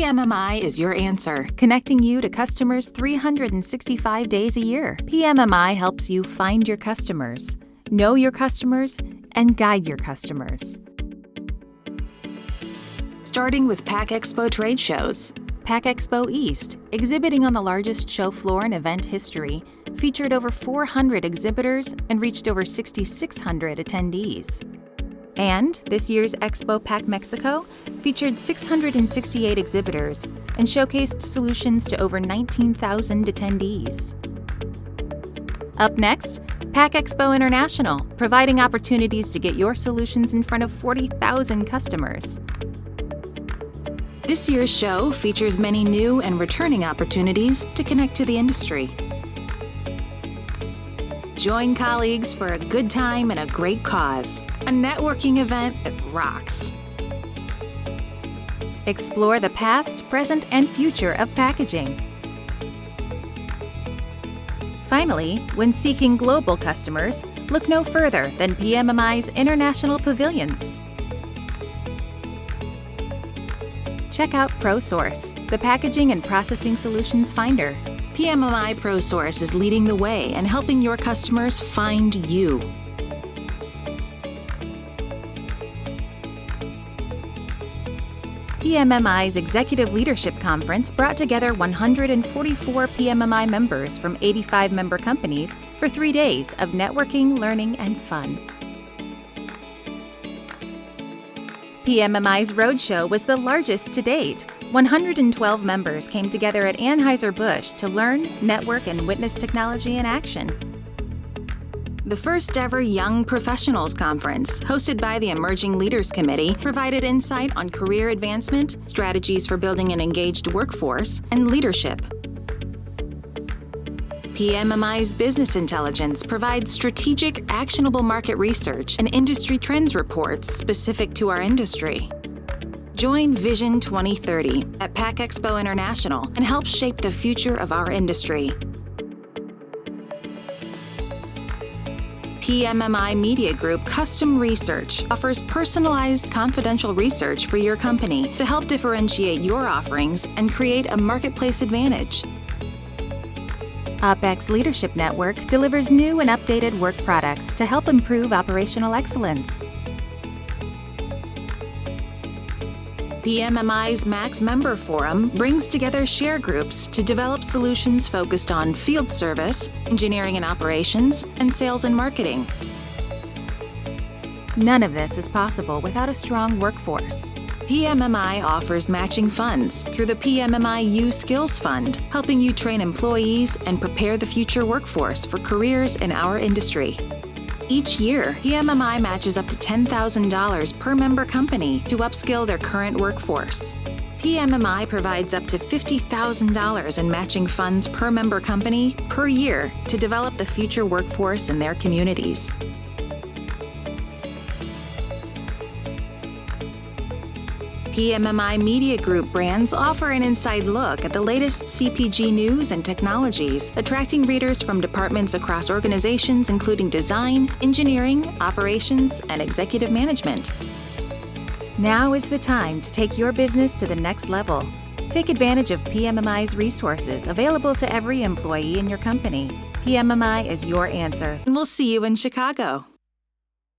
PMMI is your answer, connecting you to customers 365 days a year. PMMI helps you find your customers, know your customers, and guide your customers. Starting with PACK Expo trade shows. PACK Expo East, exhibiting on the largest show floor in event history, featured over 400 exhibitors and reached over 6,600 attendees. And this year's Expo PACK Mexico featured 668 exhibitors and showcased solutions to over 19,000 attendees. Up next, PACK Expo International, providing opportunities to get your solutions in front of 40,000 customers. This year's show features many new and returning opportunities to connect to the industry. Join colleagues for a good time and a great cause. A networking event that rocks. Explore the past, present, and future of packaging. Finally, when seeking global customers, look no further than PMMI's international pavilions. Check out ProSource, the packaging and processing solutions finder. PMMI ProSource is leading the way and helping your customers find you. PMMI's Executive Leadership Conference brought together 144 PMMI members from 85 member companies for three days of networking, learning, and fun. PMMI's Roadshow was the largest to date. 112 members came together at Anheuser-Busch to learn, network, and witness technology in action. The first ever Young Professionals Conference, hosted by the Emerging Leaders Committee, provided insight on career advancement, strategies for building an engaged workforce, and leadership. PMMI's Business Intelligence provides strategic, actionable market research and industry trends reports specific to our industry. Join Vision 2030 at PACK Expo International and help shape the future of our industry. PMMI Media Group Custom Research offers personalized confidential research for your company to help differentiate your offerings and create a marketplace advantage. OpX Leadership Network delivers new and updated work products to help improve operational excellence. PMMI's Max Member Forum brings together share groups to develop solutions focused on field service, engineering and operations, and sales and marketing. None of this is possible without a strong workforce. PMMI offers matching funds through the PMMI U Skills Fund, helping you train employees and prepare the future workforce for careers in our industry. Each year, PMMI matches up to $10,000 per member company to upskill their current workforce. PMMI provides up to $50,000 in matching funds per member company per year to develop the future workforce in their communities. PMMI Media Group brands offer an inside look at the latest CPG news and technologies, attracting readers from departments across organizations including design, engineering, operations, and executive management. Now is the time to take your business to the next level. Take advantage of PMMI's resources available to every employee in your company. PMMI is your answer, and we'll see you in Chicago.